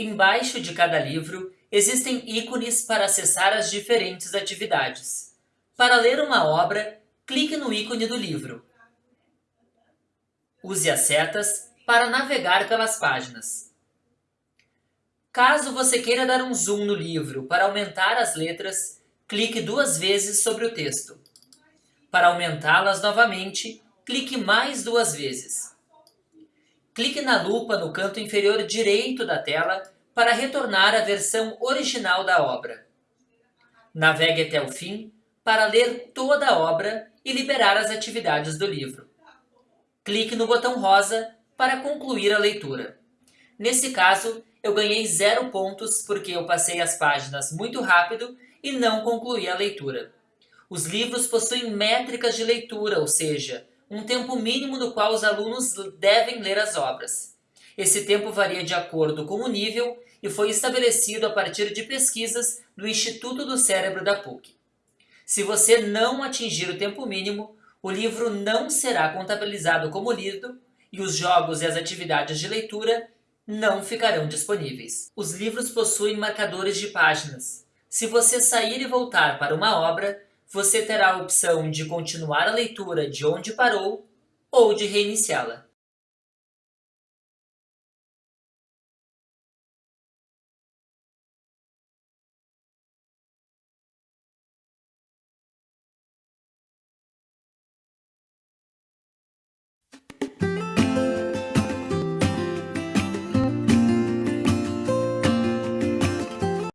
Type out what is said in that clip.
Embaixo de cada livro existem ícones para acessar as diferentes atividades. Para ler uma obra, clique no ícone do livro. Use as setas para navegar pelas páginas. Caso você queira dar um zoom no livro para aumentar as letras, clique duas vezes sobre o texto. Para aumentá-las novamente, clique mais duas vezes. Clique na lupa no canto inferior direito da tela para retornar à versão original da obra. Navegue até o fim para ler toda a obra e liberar as atividades do livro. Clique no botão rosa para concluir a leitura. Nesse caso, eu ganhei zero pontos porque eu passei as páginas muito rápido e não concluí a leitura. Os livros possuem métricas de leitura, ou seja, um tempo mínimo no qual os alunos devem ler as obras. Esse tempo varia de acordo com o nível e foi estabelecido a partir de pesquisas do Instituto do Cérebro da PUC. Se você não atingir o tempo mínimo, o livro não será contabilizado como lido e os jogos e as atividades de leitura não ficarão disponíveis. Os livros possuem marcadores de páginas. Se você sair e voltar para uma obra, você terá a opção de continuar a leitura de onde parou ou de reiniciá-la.